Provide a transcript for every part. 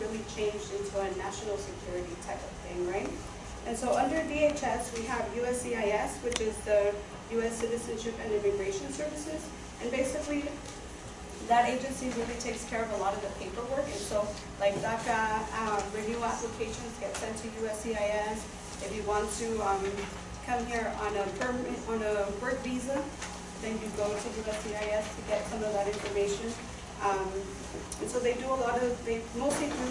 really changed into a national security type of thing, right? And so under DHS, we have USCIS, which is the U.S. Citizenship and Immigration Services. And basically, that agency really takes care of a lot of the paperwork. And so, like DACA, um, renewal applications get sent to USCIS. If you want to um, come here on a permit, on a work visa, then you go to USCIS to get some of that information. Um, and so they do a lot of, they mostly do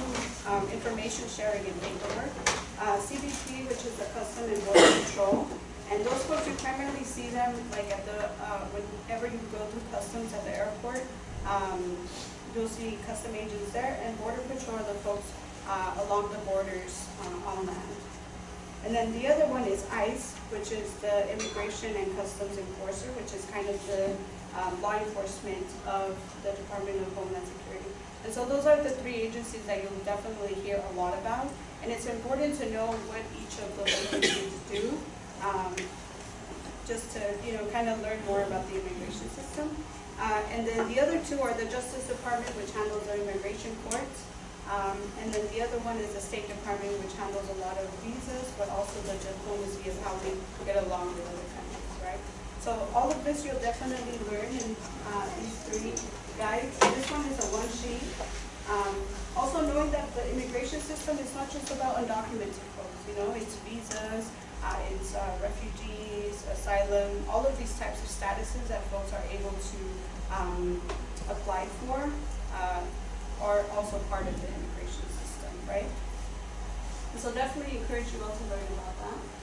um, information sharing and paperwork. Uh, CBP, which is the Custom and Border Patrol, and those folks, you primarily see them like at the, uh, whenever you go through customs at the airport, um, you'll see custom agents there, and Border Patrol are the folks uh, along the borders uh, on land. And then the other one is ICE, which is the Immigration and Customs Enforcer, which is kind of the um, law enforcement of the Department of Homeland Security. And so those are the three agencies that you'll definitely hear a lot about. And it's important to know what each of those agencies do, um, just to, you know, kind of learn more about the immigration system. Uh, and then the other two are the Justice Department, which handles the immigration courts, um, and then the other one is the State Department, which handles a lot of visas, but also the diplomacy of how we get along with other countries? So all of this you'll definitely learn in uh, these three guides. This one is a one sheet. Um, also knowing that the immigration system is not just about undocumented folks, you know, it's visas, uh, it's uh, refugees, asylum, all of these types of statuses that folks are able to um, apply for. Uh, are also part of the immigration system, right? And so definitely encourage you all to learn about that.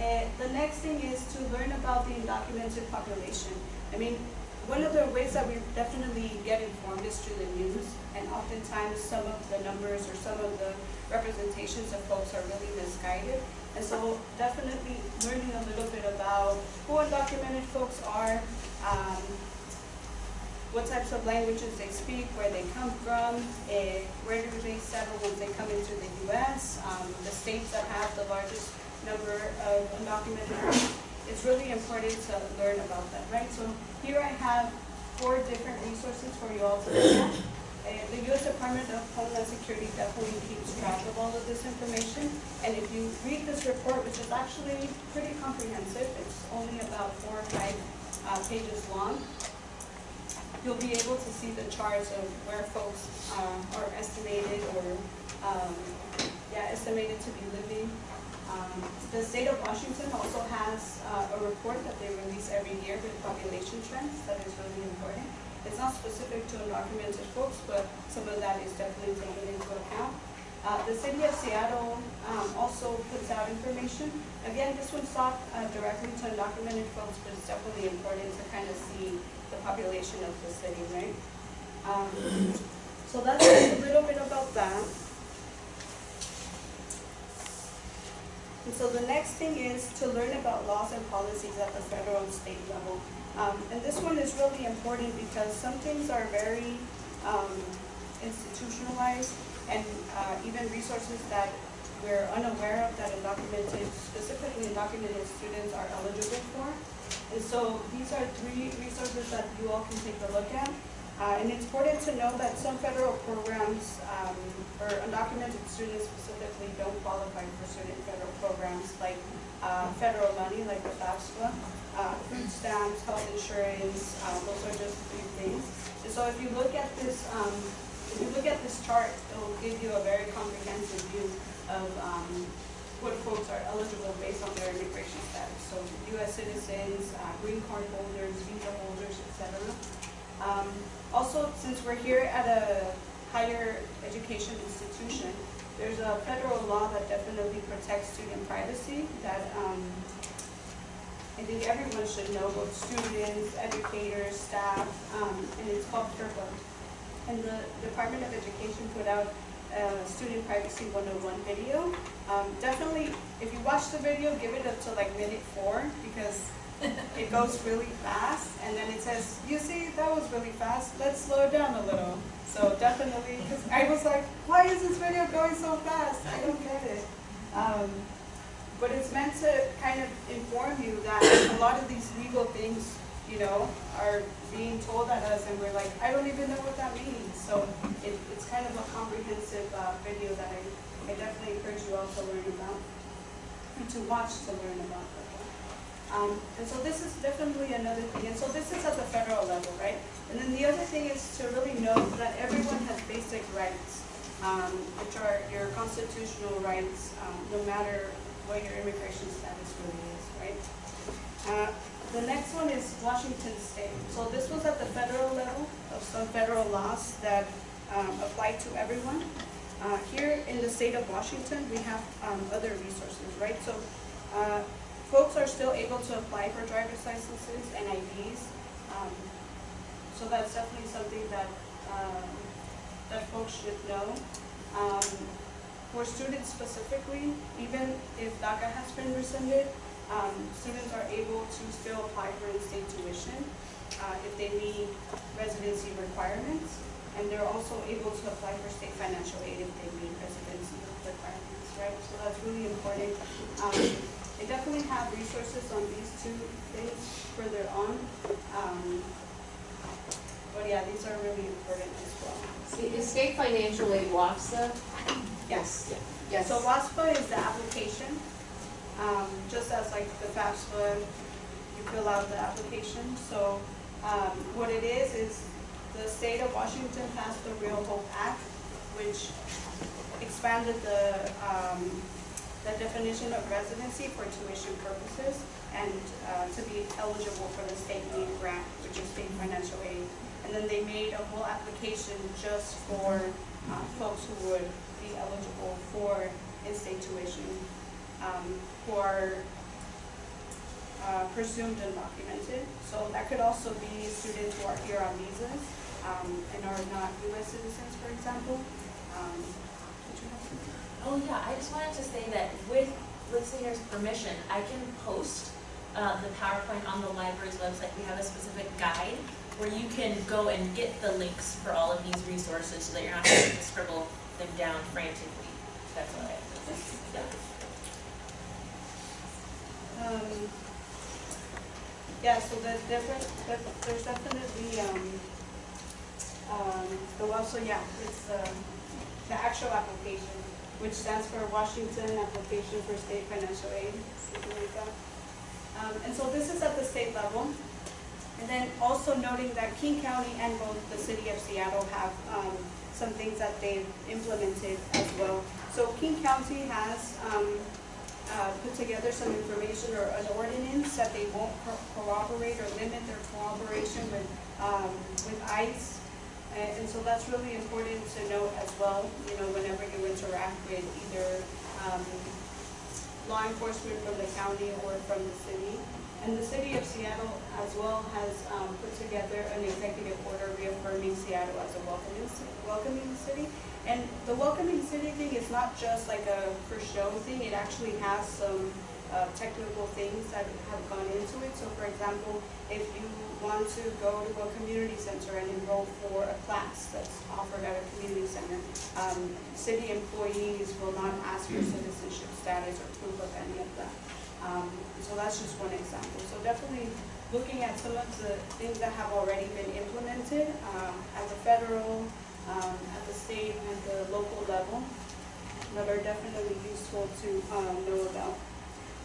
And the next thing is to learn about the undocumented population. I mean, one of the ways that we definitely get informed is through the news, and oftentimes some of the numbers or some of the representations of folks are really misguided. And so definitely learning a little bit about who undocumented folks are, um, what types of languages they speak, where they come from, eh, where do they settle once they come into the U.S., um, the states that have the largest number of undocumented. It's really important to learn about that, right? So here I have four different resources for you all to look at. The U.S. Department of Homeland Security definitely keeps track of all of this information. And if you read this report, which is actually pretty comprehensive, it's only about four or five uh, pages long, you'll be able to see the charts of where folks uh, are estimated or, um, yeah, estimated to be living. Um, the state of Washington also has uh, a report that they release every year with population trends that is really important. It's not specific to undocumented folks, but some of that is definitely taken into account. Uh, the city of Seattle um, also puts out information. Again, this one's not uh, directly to undocumented folks, but it's definitely important to kind of see the population of the city, right? Um, so that's a little bit about that. And so the next thing is to learn about laws and policies at the federal and state level. Um, and this one is really important because some things are very um, institutionalized and uh, even resources that we're unaware of that undocumented, specifically undocumented students are eligible for. And so these are three resources that you all can take a look at. Uh, and it's important to know that some federal programs, um, or undocumented students specifically, don't qualify for certain federal programs like uh, federal money, like the FAFSA, uh, food stamps, health insurance, uh, those are just three things. And so if you look at this um, if you look at this chart, it will give you a very comprehensive view of um, what folks are eligible based on their immigration status. So U.S. citizens, uh, green card holders, visa holders, etc. Um, also, since we're here at a higher education institution, there's a federal law that definitely protects student privacy that um, I think everyone should know, both students, educators, staff, um, and it's called FERPA and the Department of Education put out a Student Privacy 101 video. Um, definitely, if you watch the video, give it up to like minute four because it goes really fast and then it says, you see, that was really fast, let's slow it down a little. So definitely, because I was like, why is this video going so fast? I don't get it. Um, but it's meant to kind of inform you that a lot of these legal things you know, are being told at us and we're like, I don't even know what that means. So it, it's kind of a comprehensive, uh, video that I, I definitely encourage you all to learn about and to watch to learn about that. Um, and so this is definitely another thing, and so this is at the federal level, right? And then the other thing is to really know that everyone has basic rights, um, which are your constitutional rights, um, no matter what your immigration status really is, right? Uh, the next one is Washington State. So this was at the federal level of some federal laws that um, apply to everyone. Uh, here in the state of Washington, we have um, other resources, right? So uh, folks are still able to apply for driver's licenses and IDs. Um, so that's definitely something that um, that folks should know. Um, for students specifically, even if DACA has been rescinded, um, students are able to still apply for in-state tuition uh, if they meet residency requirements. And they're also able to apply for state financial aid if they meet residency requirements, right? So that's really important. They definitely have resources on these two things further on. Um, but yeah, these are really important as well. Is state financial aid WAFSA? Yes. Yes. So WAFSA is the application, um, just as like the FAFSA, you fill out the application. So, um, what it is, is the state of Washington passed the Real Hope Act, which expanded the, um, the definition of residency for tuition purposes and, uh, to be eligible for the state aid grant, which is state financial aid. And then they made a whole application just for, uh, folks who would be eligible for in-state tuition, um, who are, uh, presumed undocumented. So that could also be students who are here on visas, um, and are not US citizens, for example. Um? Oh yeah, I just wanted to say that with listeners' permission, I can post uh, the PowerPoint on the library's website. We have a specific guide where you can go and get the links for all of these resources so that you're not having to scribble them down frantically. That's all say. Yeah. Um, yeah, so there's different, there's definitely, um, um, the also, yeah, it's, um, the actual application, which stands for Washington Application for State Financial Aid, something like that. Um, and so this is at the state level. And then also noting that King County and both the city of Seattle have, um, some things that they've implemented as well. So King County has, um, uh, put together some information or an ordinance that they won't co- or limit their cooperation with, um, with ICE. And, and so that's really important to note as well, you know, whenever you interact with either, um, law enforcement from the county or from the city. And the city of Seattle as well has, um, put together an executive order reaffirming Seattle as a welcoming, welcoming city. And the welcoming city thing is not just like a for show thing, it actually has some, uh, technical things that have gone into it. So for example, if you want to go to a community center and enroll for a class that's offered at a community center, um, city employees will not ask for citizenship status or proof of any of that. Um, so that's just one example. So definitely looking at some of the things that have already been implemented, um, at the federal, um, at the state and the local level that are definitely useful to, um, know about.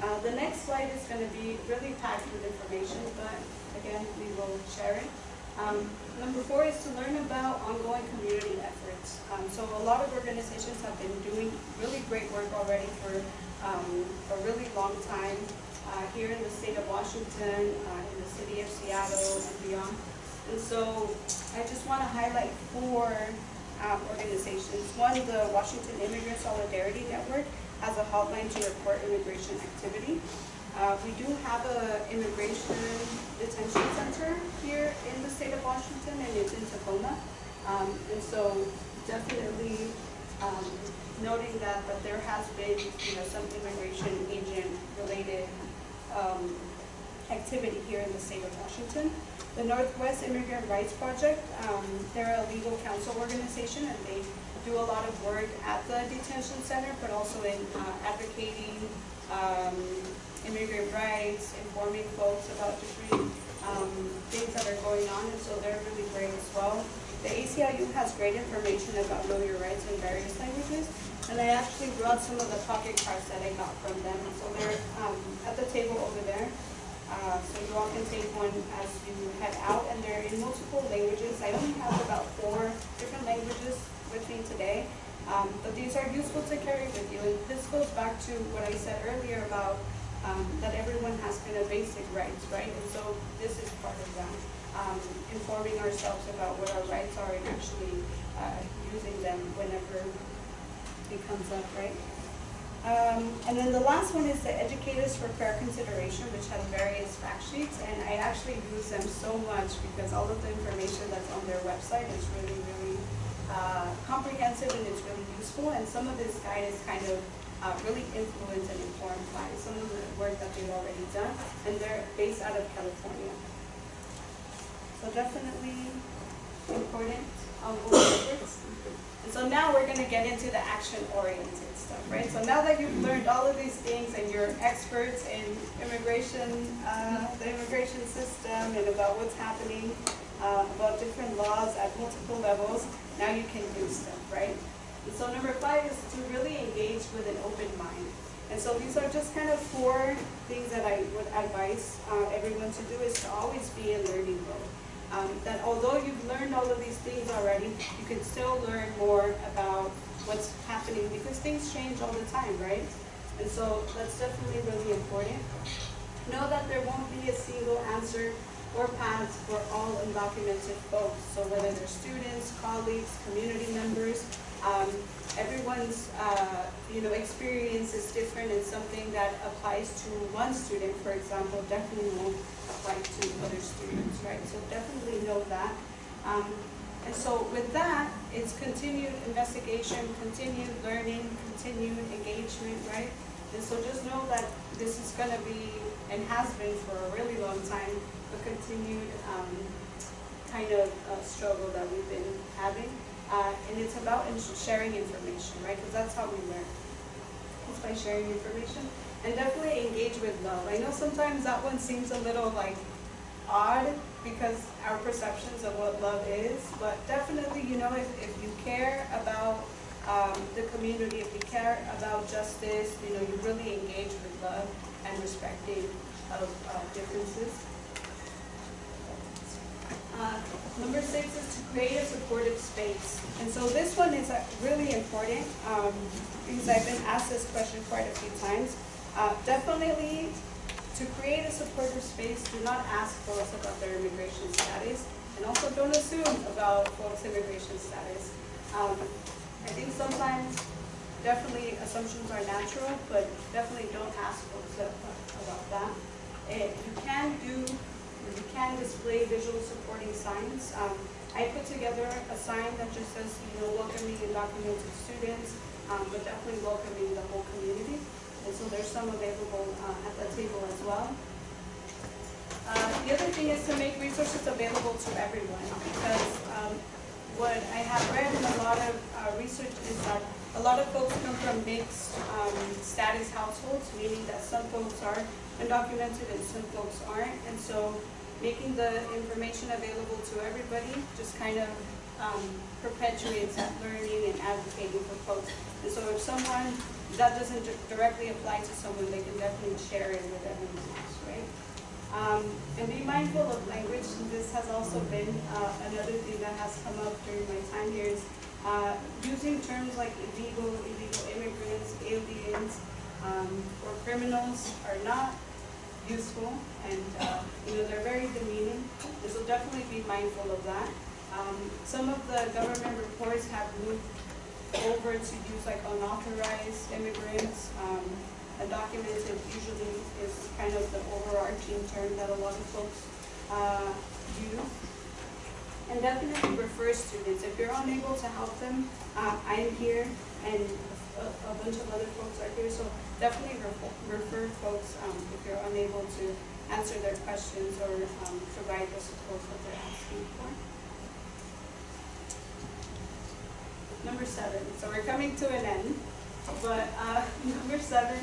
Uh, the next slide is gonna be really packed with information, but again, we will share it. Um, number four is to learn about ongoing community efforts. Um, so a lot of organizations have been doing really great work already for, um, a really long time, uh, here in the state of Washington, uh, in the city of Seattle and beyond. And so I just want to highlight four um, organizations. One, the Washington Immigrant Solidarity Network has a hotline to report immigration activity. Uh, We do have a immigration detention center here in the state of Washington, and it's in Tacoma. Um, And so definitely um, noting that, that there has been, you know, some immigration agent-related um, activity here in the state of Washington. The Northwest Immigrant Rights Project, um, they're a legal counsel organization and they do a lot of work at the detention center, but also in uh, advocating um, immigrant rights, informing folks about different um, things that are going on, and so they're really great as well. The ACLU has great information about know your rights in various languages, and I actually brought some of the pocket cards that I got from them, so they're, um, at the table over there. Uh, so you all can take one as you head out, and they're in multiple languages. I only have about four different languages with me today. Um, but these are useful to carry with you, and this goes back to what I said earlier about, um, that everyone has kind of basic rights, right? And so this is part of that, um, informing ourselves about what our rights are and actually, uh, using them whenever it comes up, right? Um, and then the last one is the Educators for Fair Consideration, which has various fact sheets, and I actually use them so much because all of the information that's on their website is really, really uh, comprehensive and it's really useful, and some of this guide is kind of uh, really influenced and informed by some of the work that they've already done, and they're based out of California. So definitely important efforts. And so now we're gonna get into the action-oriented stuff, right? So now that you've learned all of these things and you're experts in immigration, uh, the immigration system and about what's happening, uh, about different laws at multiple levels, now you can do stuff, right? And so number five is to really engage with an open mind. And so these are just kind of four things that I would advise uh, everyone to do is to always be in learning mode. Um, that although you've learned all of these things already, you can still learn more about what's happening because things change all the time, right? And so that's definitely really important. Know that there won't be a single answer or path for all undocumented folks. So whether they're students, colleagues, community members, um, everyone's uh, you know experience is different and something that applies to one student, for example, definitely won't apply to other students, right? So definitely know that. Um, and so with that, it's continued investigation, continued learning, continued engagement, right? And so just know that this is gonna be, and has been for a really long time, a continued um, kind of uh, struggle that we've been having. Uh, and it's about in- sharing information, right? Because that's how we learn. It's by sharing information. And definitely engage with love. I know sometimes that one seems a little like odd because our perceptions of what love is, but definitely, you know, if, if you care about um, the community, if you care about justice, you know, you really engage with love and respecting of uh, differences. Uh, Number six is to create a supportive space. And so this one is uh, really important um, because I've been asked this question quite a few times. Uh, Definitely, to create a supportive space, do not ask folks about their immigration status, and also don't assume about folks' immigration status. Um, I think sometimes, definitely assumptions are natural, but definitely don't ask folks about that. Eh, you can do, you can display visual supporting signs. Um, I put together a sign that just says, you know, welcoming undocumented students, um, but definitely welcoming the whole community. And so there's some available, uh, at the table as well. Uh, the other thing is to make resources available to everyone, because, um, what I have read in a lot of, uh, research is that a lot of folks come from mixed, um, status households, meaning that some folks are undocumented and some folks aren't, and so making the information available to everybody just kind of, um, perpetuates learning and advocating for folks. And so if someone, that doesn't directly apply to someone, they can definitely share it with everyone else? Um, and be mindful of language, this has also been, uh, another thing that has come up during my time here is, uh, using terms like illegal, illegal immigrants, aliens, um, or criminals are not useful, and, uh, you know, they're very demeaning, so definitely be mindful of that. Um, some of the government reports have moved over to use like unauthorized immigrants, um, undocumented usually is kind of the overarching term that a lot of folks, uh, use. And definitely refer students, if you're unable to help them, uh, I'm here and a, a bunch of other folks are here, so definitely refer, refer folks, um, if you're unable to answer their questions or, um, provide the support that they're asking for. Number seven, so we're coming to an end, but, uh, number seven,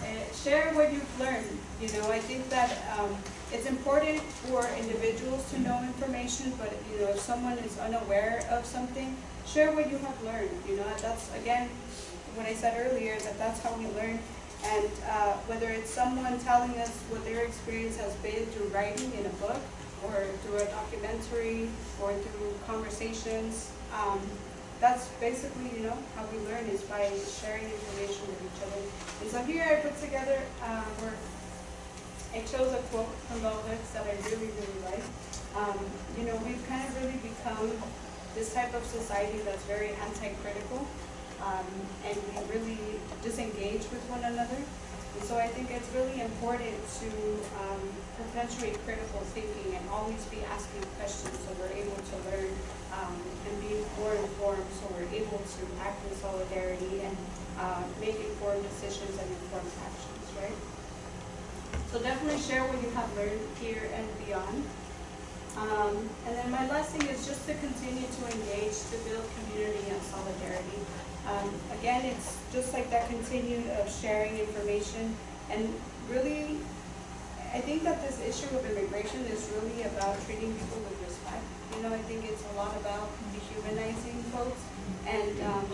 uh, share what you've learned. You know, I think that, um, it's important for individuals to know information, but, you know, if someone is unaware of something, share what you have learned, you know, that's, again, what I said earlier, that that's how we learn. And, uh, whether it's someone telling us what their experience has been through writing in a book, or through a documentary, or through conversations, um, that's basically, you know, how we learn is by sharing information with each other. And so here I put together, uh, where I chose a quote from Hooks that I really, really like. Um, you know, we've kind of really become this type of society that's very anti-critical, um, and we really disengage with one another. And so I think it's really important to, um, perpetuate critical thinking and always be asking questions so we're able to learn, um, and be more informed, so we're able to act in solidarity and, uh, make informed decisions and informed actions, right? So definitely share what you have learned here and beyond. Um, and then my last thing is just to continue to engage, to build community and solidarity. Um, again, it's just like that continued of sharing information and really, I think that this issue of immigration is really about treating people with respect. You know, I think it's a lot about dehumanizing folks and, um,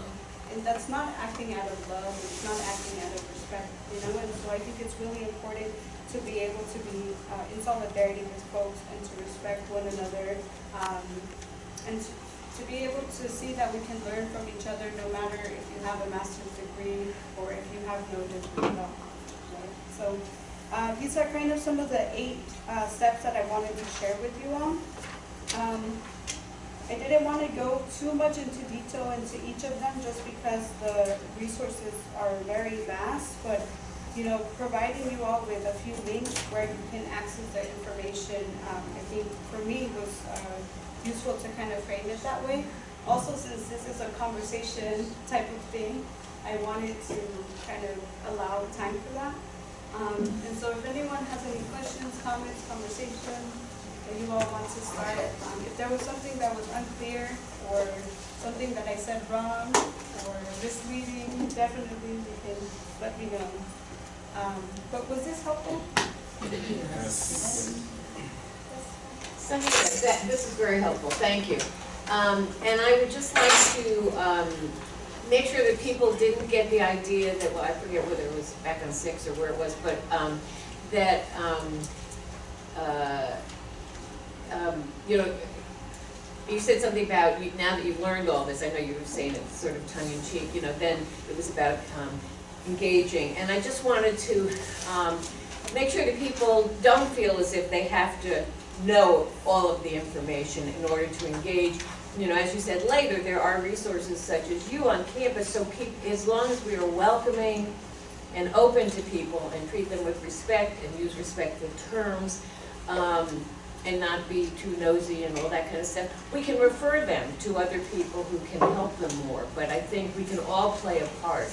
and that's not acting out of love, it's not acting out of respect, you know, and so I think it's really important to be able to be uh, in solidarity with folks and to respect one another, um, and to, to be able to see that we can learn from each other no matter if you have a master's degree or if you have no degree at all. right? So, uh, these are kind of some of the eight uh, steps that I wanted to share with you all. Um, I didn't want to go too much into detail into each of them just because the resources are very vast, but you know, providing you all with a few links where you can access the information, um, I think for me was uh, useful to kind of frame it that way. Also, since this is a conversation type of thing, I wanted to kind of allow time for that. Um, and so if anyone has any questions, comments, conversation, that you all want to start, um, if there was something that was unclear or something that I said wrong or misleading, definitely you can let me know. Um, but was this helpful? That, this is very helpful, thank you. Um, and I would just like to, um, make sure that people didn't get the idea that, well, I forget whether it was back on six or where it was, but, um, that, um, uh, um, you know, you said something about, you, now that you've learned all this, I know you were saying it sort of tongue in cheek, you know, then it was about, um, engaging. And I just wanted to, make sure that people don't feel as if they have to know all of the information in order to engage. You know, as you said later, there are resources such as you on campus, so keep, as long as we are welcoming and open to people and treat them with respect and use respectful terms, um, and not be too nosy and all that kind of stuff, we can refer them to other people who can help them more. But I think we can all play a part.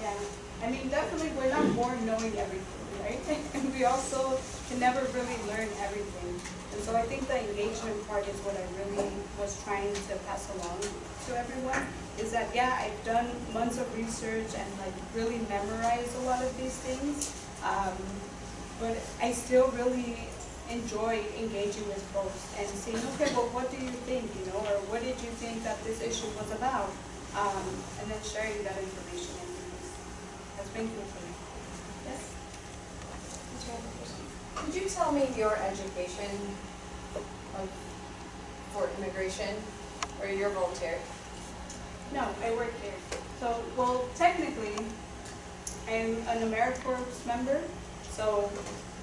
Yeah, I mean, definitely, we're not born knowing everything, right? And we also can never really learn everything. And so I think the engagement part is what I really was trying to pass along to everyone, is that, yeah, I've done months of research and like really memorized a lot of these things. Um, but I still really enjoy engaging with folks and saying, okay, well, what do you think, you know, or what did you think that this issue was about? Um, and then sharing that information has been good for me. Yes? Could you tell me your education of, for immigration, or your volunteer? No, I work here. So, well, technically, I'm an AmeriCorps member, so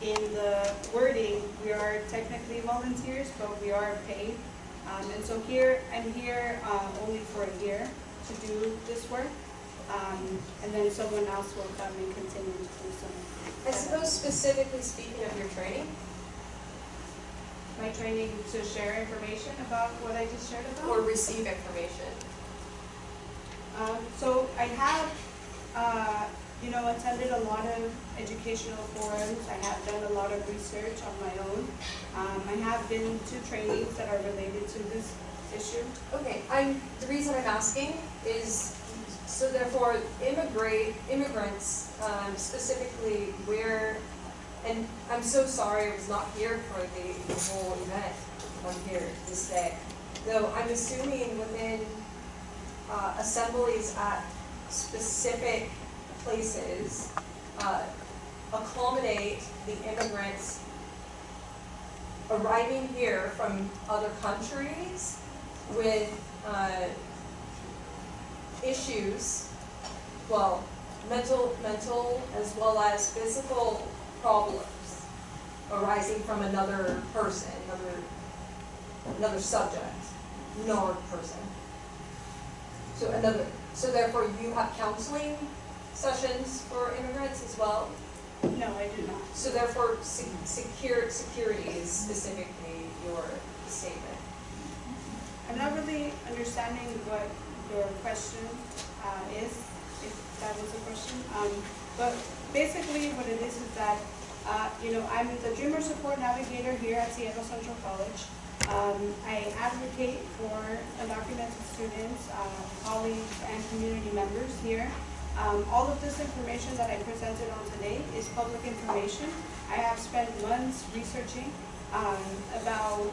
in the wording, we are technically volunteers, but we are paid. Um, and so here, I'm here, uh, only for a year to do this work. Um, and then someone else will come and continue to do some. I suppose specifically speaking of your training, My training to share information about what I just shared about. or receive information. Um, so I have, uh, you know, attended a lot of educational forums. I have done a lot of research on my own. Um, I have been to trainings that are related to this issue. Okay, I'm, the reason I'm asking is, so therefore, immigrate, immigrants, um, specifically where and I'm so sorry I was not here for the, the whole event. I'm here this day. Though I'm assuming within, uh, assemblies at specific places, uh, accommodate the immigrants arriving here from other countries with, uh, issues, well, mental, mental as well as physical problems arising from another person, another, another subject, nor person. So another, so therefore you have counseling sessions for immigrants as well? No, I do not. So therefore, se- secure, security is specifically your statement. I'm not really understanding what your question uh, is, if that was a question. Um, But basically, what it is is that, uh, you know, I'm the Dreamer Support Navigator here at Seattle Central College. Um, I advocate for undocumented students, uh, colleagues, and community members here. Um, All of this information that I presented on today is public information. I have spent months researching um, about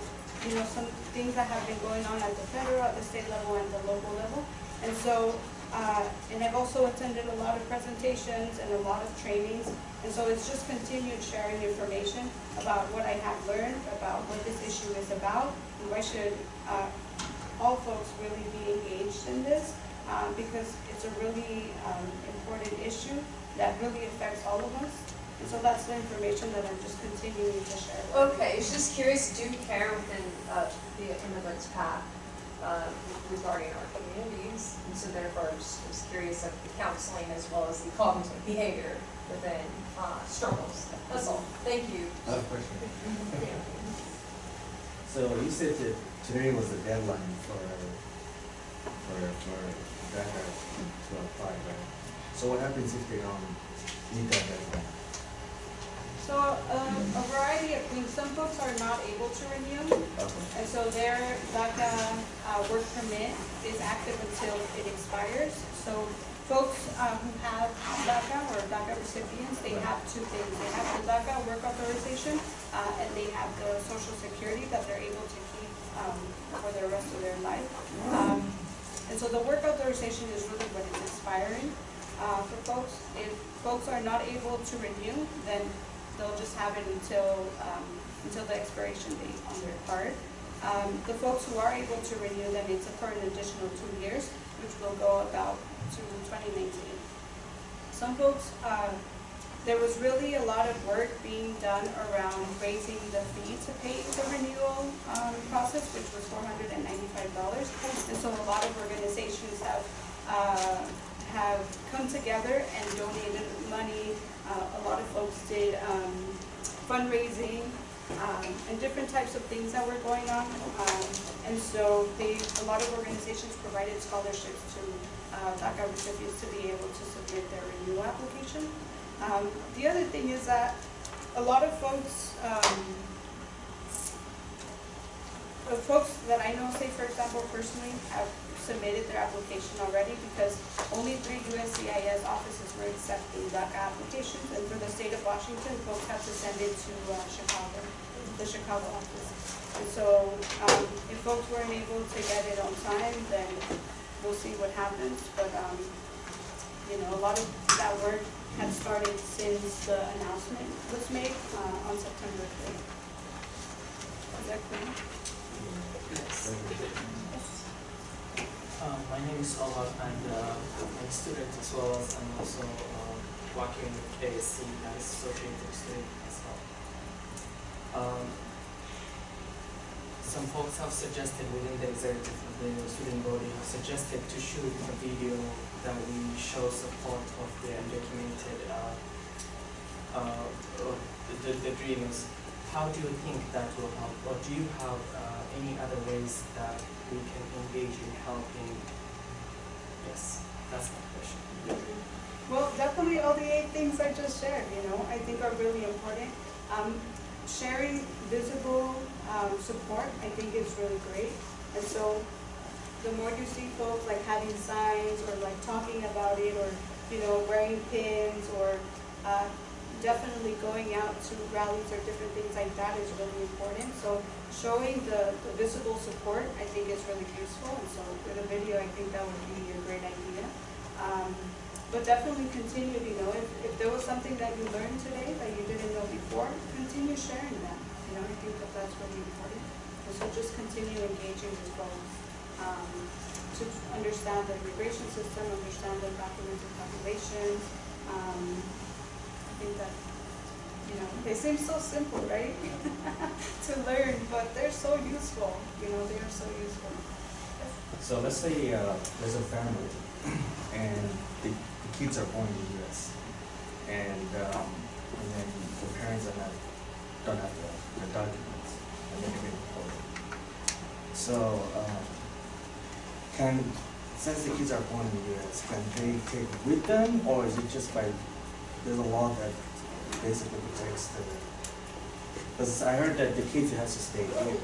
you know, some things that have been going on at the federal, at the state level, and the local level. And so, uh, and I've also attended a lot of presentations and a lot of trainings. And so it's just continued sharing information about what I have learned, about what this issue is about, and why should, uh, all folks really be engaged in this, uh, because it's a really, um, important issue that really affects all of us. And so that's the information that I'm just continuing to share. with you. Okay, it's just curious, do you care within, uh, the immigrants path, uh, regarding our communities? And so therefore, I'm just, just curious of the counseling as well as the cognitive behavior within, uh, struggles. That's all, thank you. I have a question. So you said that today was the deadline for, for, for DACA to apply, right? So what happens if they don't meet that deadline? So, um, a variety of things, some folks are not able to renew, Okay. and so their DACA, uh, work permit is active until it expires. So folks, uh, who have DACA or DACA recipients, they have two things, they have the DACA work authorization, uh, and they have the social security that they're able to keep, um, for the rest of their life. Um, and so the work authorization is really what is expiring, uh, for folks. If folks are not able to renew, then they'll just have it until, um, until the expiration date on their card. Um, the folks who are able to renew, them, it's for an additional two years, which will go about to twenty nineteen. Some folks, uh, there was really a lot of work being done around raising the fee to pay the renewal, um, process, which was four hundred and ninety-five dollars. And so a lot of organizations have, uh, have come together and donated money. Uh, a lot of folks did, um, fundraising, um, and different types of things that were going on. Um, and so they, a lot of organizations provided scholarships to, uh, DACA recipients to be able to submit their renewal application. Um, the other thing is that a lot of folks, um, the folks that I know, say for example, personally, have submitted their application already because only three USCIS offices were accepting DACA applications. And for the state of Washington, folks have to send it to uh, Chicago, the Chicago office. And so, um, if folks weren't able to get it on time, then we'll see what happens. But, um, you know, a lot of that work had started since the announcement was made, uh, on September third. Is that clear? Um, my name is Olaf and uh, I'm a student as well as I'm also uh, working with ASC as associated student as well. Um, some folks have suggested within the executive of the student body have suggested to shoot a video that we show support of the undocumented uh, uh, the, the, the dreamers. How do you think that will help, or do you have uh, any other ways that we can engage in helping? Yes, that's my question. Well, definitely all the eight things I just shared, you know, I think are really important. Um, sharing visible, um, support, I think is really great. And so, the more you see folks like having signs or like talking about it or, you know, wearing pins or, uh, definitely going out to rallies or different things like that is really important. So showing the, the visible support, I think is really useful, and so with a video, I think that would be a great idea. Um, but definitely continue, you know, if, if there was something that you learned today that you didn't know before, continue sharing that. You know, I think that that's really important. And so just continue engaging with folks, um, to understand the immigration system, understand the documented population. Um, Think that, you know, they seem so simple, right? To learn, but they're so useful, you know, they are so useful. So let's say, uh, there's a family and the, the kids are born in the US. And, um, and then the parents are not, don't have the, the documents and deported. So, um, can, since the kids are born in the US, can they take with them or is it just by, there's a law that basically protects the, because I heard that the kids has to stay here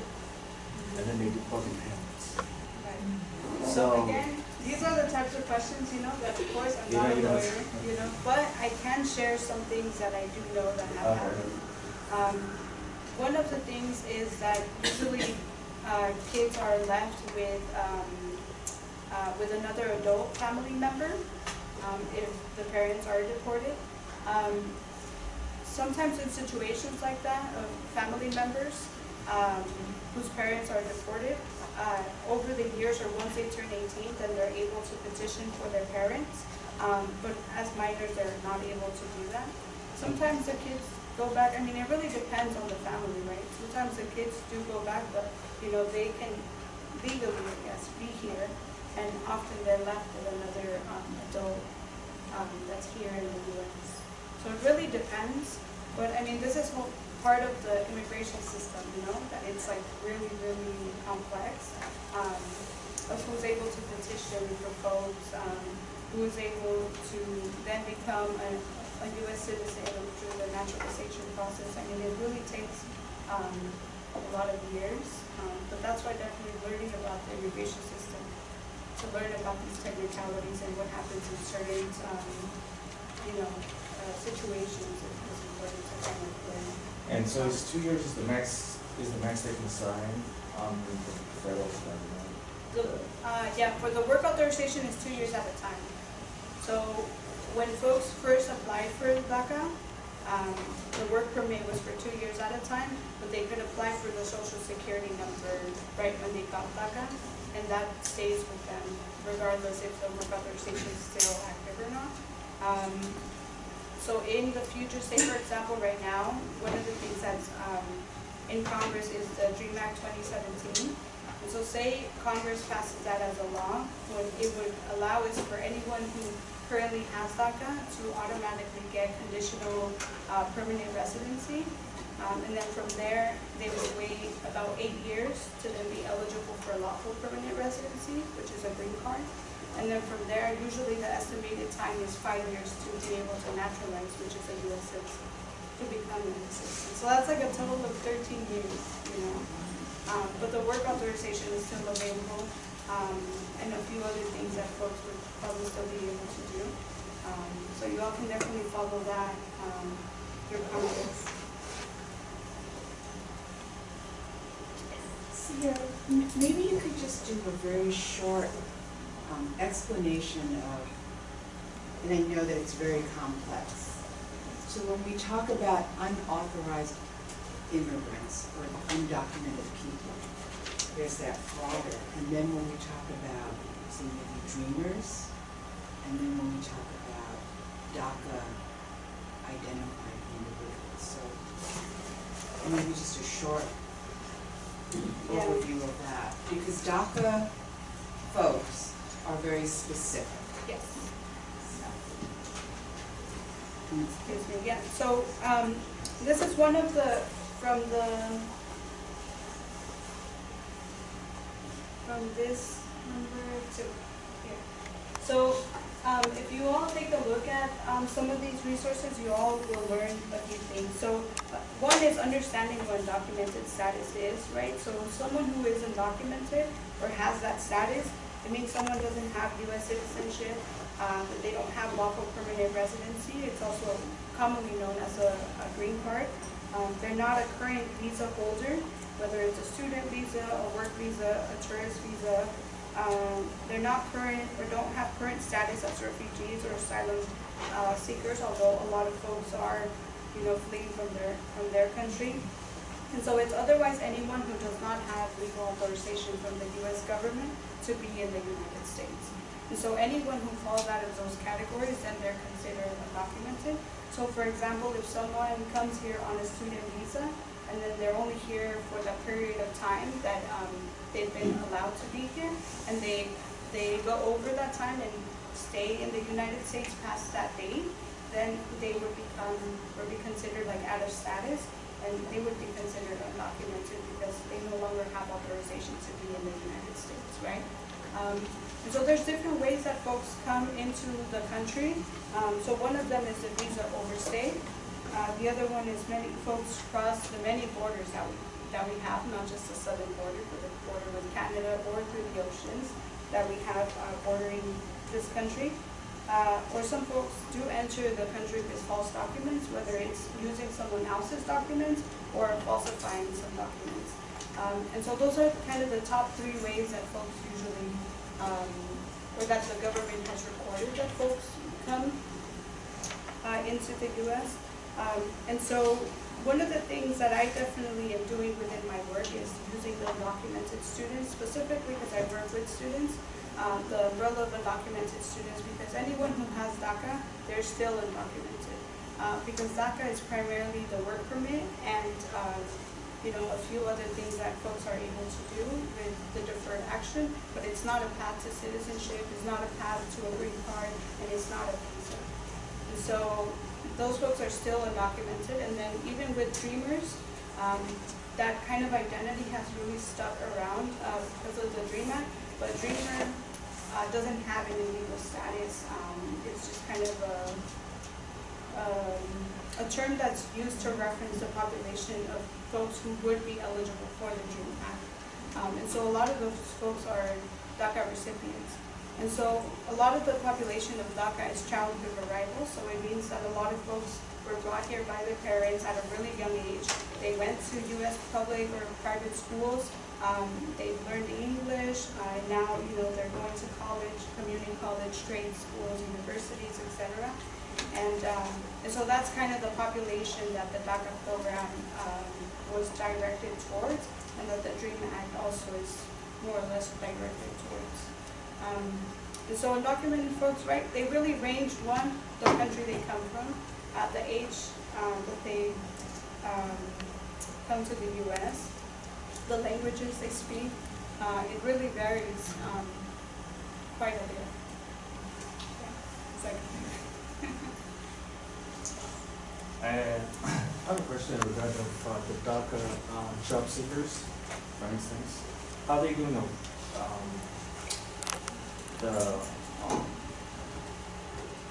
and then they deport the parents. Right. So- Again, these are the types of questions, you know, that of course I'm not a you know, lawyer, you know, but I can share some things that I do know that have happened. Um, one of the things is that usually, uh, kids are left with, um, uh, with another adult family member, um, if the parents are deported. Um, sometimes in situations like that, of family members, um, whose parents are deported, uh, over the years or once they turn eighteen, then they're able to petition for their parents. Um, but as minors, they're not able to do that. Sometimes the kids go back, I mean, it really depends on the family, right? Sometimes the kids do go back, but, you know, they can legally, I guess, be here. And often they're left with another, um, adult, um, that's here in the US. So it really depends, but I mean, this is part of the immigration system, you know, that it's like really, really complex. Um, of who's able to petition for folks, um, who is able to then become a, a US citizen through the naturalization process. I mean, it really takes, um, a lot of years, um, but that's why definitely learning about the immigration system, to learn about these technicalities and what happens in certain, um, you know, situations is is important to kind of learn. And so it's two years is the max, is the max they can sign on the federal government? The, uh, yeah, for the work authorization is two years at a time. So when folks first applied for DACA, um, the work permit was for two years at a time, but they could apply for the social security number right when they got DACA, and that stays with them regardless if the work authorization is still active or not. Um, so in the future, say for example, right now, one of the things that's, um, in Congress is the DREAM Act twenty seventeen. And so say Congress passes that as a law, what it would allow is for anyone who currently has DACA to automatically get conditional, uh, permanent residency. Um, and then from there, they would wait about eight years to then be eligible for a lawful permanent residency, which is a green card. And then from there, usually the estimated time is five years to be able to naturalize, which is a US citizen, to become a citizen. So that's like a total of thirteen years, you know? Um, but the work authorization is still available, um, and a few other things that folks would probably still be able to do. Um, so you all can definitely follow that, um, through Congress. Sia, maybe you could just do a very short um, explanation of, and I know that it's very complex. So when we talk about unauthorized immigrants or undocumented people, there's that broader. And then when we talk about, say, maybe dreamers, and then when we talk about DACA identified individuals. So maybe just a short Yeah. overview of that, because DACA folks are very specific. Yes. Excuse me, yeah, so, um, this is one of the, from the, from this number to here. So, um, if you all take a look at, um, some of these resources, you all will learn a few things. So, uh, one is understanding what undocumented status is, right? So someone who is undocumented or has that status, it means someone doesn't have US citizenship, that they don't have lawful permanent residency. It's also commonly known as a, a green card. Um, they're not a current visa holder, whether it's a student visa, a work visa, a tourist visa. Um, they're not current or don't have current status as refugees or asylum uh, seekers, although a lot of folks are, you know, fleeing from their from their country. And so it's otherwise anyone who does not have legal authorization from the U.S. government to be in the United States. And so anyone who falls out of those categories, then they're considered undocumented. So for example, if someone comes here on a student visa, and then they're only here for the period of time that um, they've been allowed to be here, and they, they go over that time and stay in the United States past that date, then they would become, or be considered like out of status, and they would be considered undocumented because they no longer have authorization to be in the United States, right? Um, and so there's different ways that folks come into the country. Um, so one of them is the visa overstay. Uh, the other one is many folks cross the many borders that we, that we have, not just the southern border, but the border with Canada or through the oceans that we have uh, bordering this country. Uh, or some folks do enter the country with false documents, whether it's using someone else's documents or falsifying some documents. Um, and so those are kind of the top three ways that folks usually, um, or that the government has recorded that folks come uh, into the U.S. Um, and so one of the things that I definitely am doing within my work is using the undocumented students, specifically because I work with students, um, the umbrella of undocumented students, because anyone who has DACA, they're still undocumented. Uh, because DACA is primarily the work permit and, uh, you know, a few other things that folks are able to do with the deferred action, but it's not a path to citizenship, it's not a path to a green card, and it's not a visa. And so those folks are still undocumented, and then even with Dreamers, um, that kind of identity has really stuck around uh, because of the DREAM Act, but Dreamer uh, doesn't have any legal status. Um, it's just kind of a, um, a term that's used to reference the population of folks who would be eligible for the DREAM Act. Um, and so a lot of those folks are DACA recipients. And so a lot of the population of DACA is childhood arrival, so it means that a lot of folks were brought here by their parents at a really young age. They went to U.S. public or private schools. Um, they've learned English. Uh, now, you know, they're going to college, community college, trade schools, universities, etc. And, um, and so that's kind of the population that the DACA program um, was directed towards, and that the DREAM Act also is more or less directed towards. Um, and so undocumented folks, right, they really range, one, the country they come from, uh, the age um, that they um, come to the U.S., the languages they speak, uh, it really varies um, quite a bit. Yeah, And I have a question regarding uh, the DACA um, job seekers, for instance. How are they doing, um, the, um,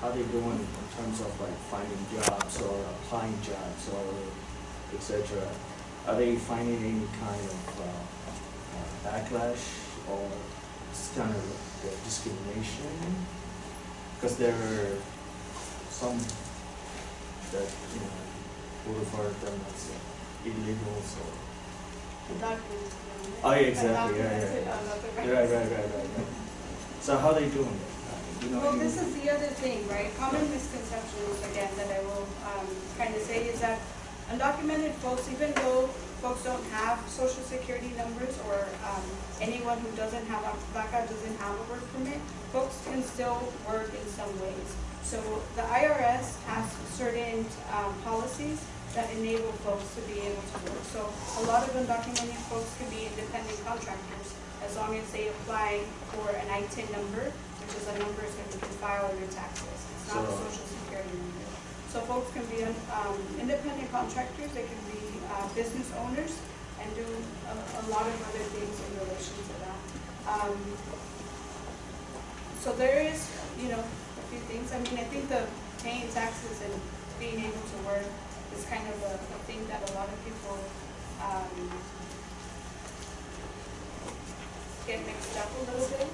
how they doing in terms of like finding jobs or applying jobs or et cetera? Are they finding any kind of, uh, uh, backlash or kind of uh, discrimination? Because there are some that, you know, would refer them as uh, illegal, so. undocumented. Oh, yeah, exactly, yeah, yeah, yeah. Right, right, right, right, right. So how are they doing it? You know, Well, this is the other thing, right? Common misconceptions, again, that I will um, kind of say is that undocumented folks, even though folks don't have social security numbers or um, anyone who doesn't have a DACA doesn't have a work permit, folks can still work in some ways. So the IRS has certain um, policies that enable folks to be able to work. So a lot of undocumented folks can be independent contractors as long as they apply for an ITIN number, which is a number so you can file your taxes. It's not a social security number. So folks can be um, independent contractors, they can be uh, business owners, and do a, a lot of other things in relation to that. Um, so there is, you know, a few things. I mean, I think the paying taxes and being able to work is kind of a, a thing that a lot of people um, get mixed up a little bit.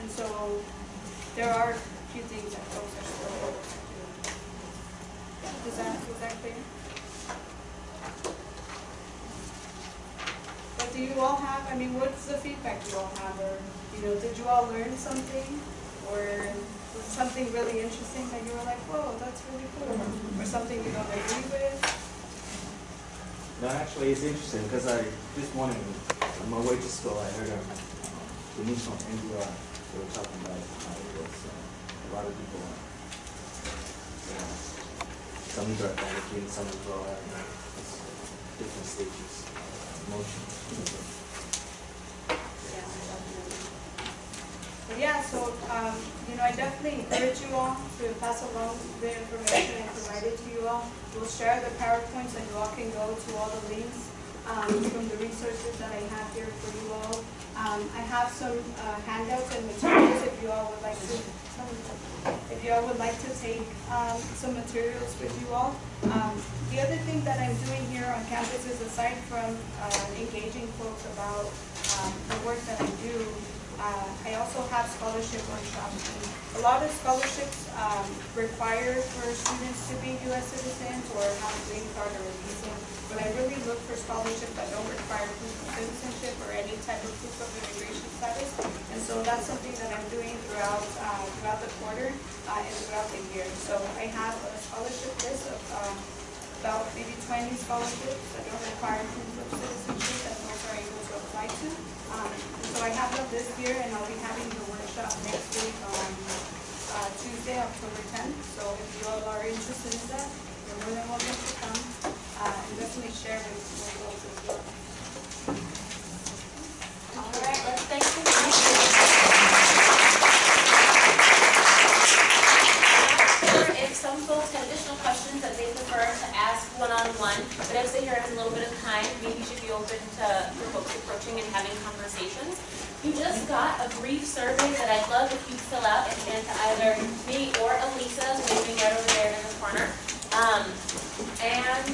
And so there are a few things that folks are still. Is that, is? But do you all have, I mean, what's the feedback you all have, or, you know, did you all learn something? Or was something really interesting that you were like, whoa, that's really cool, or something you don't agree with? No, actually, it's interesting because I, this morning, on my way to school, I heard um, the news from NPR. They were talking about how it was, uh, a lot of people, uh, some are panicking, some you different stages of emotion. Yeah, yeah, so, um, you know, I definitely encourage you all to pass along the information I provided to you all. We'll share the PowerPoints and you all can go to all the links, um, from the resources that I have here for you all. Um, I have some, uh, handouts and materials if you all would like to, if you all would like to take, um, some materials with you all. Um, the other thing that I'm doing here on campus is aside from, uh, engaging folks about, um, the work that I do, uh, I also have scholarship workshops. A lot of scholarships, um, require for students to be US citizens or have a green card or a visa. But I really look for scholarships that don't require proof of citizenship or any type of proof of immigration status. And so that's something that I'm doing throughout, uh, throughout the quarter, uh, and throughout the year. So I have a scholarship list of, um, about maybe twenty scholarships that don't require proof of citizenship that folks are able to apply to. Um, so I have them this year and I'll be having the workshop next week on, uh, Tuesday, October tenth. So if you all are interested in that, you're more than welcome to come, uh, and definitely share with, with folks as well. All right, let's thank the If some folks have additional questions that they prefer to ask one-on-one, but as they hear in a little bit of time, maybe you should be open to, for folks approaching and having conversations. You just got a brief survey that I'd love if you fill out and hand to either me or Elisa, waving right over there in the corner. Um, and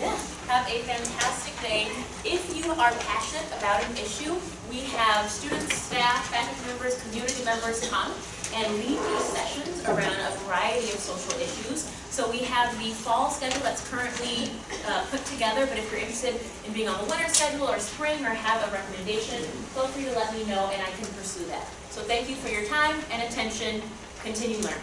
yeah, have a fantastic day. If you are passionate about an issue, we have students, staff, faculty members, community members come and lead these sessions around a variety of social issues. So we have the fall schedule that's currently uh, put together, but if you're interested in being on the winter schedule or spring or have a recommendation, feel free to let me know and I can pursue that. So thank you for your time and attention. Continue learning.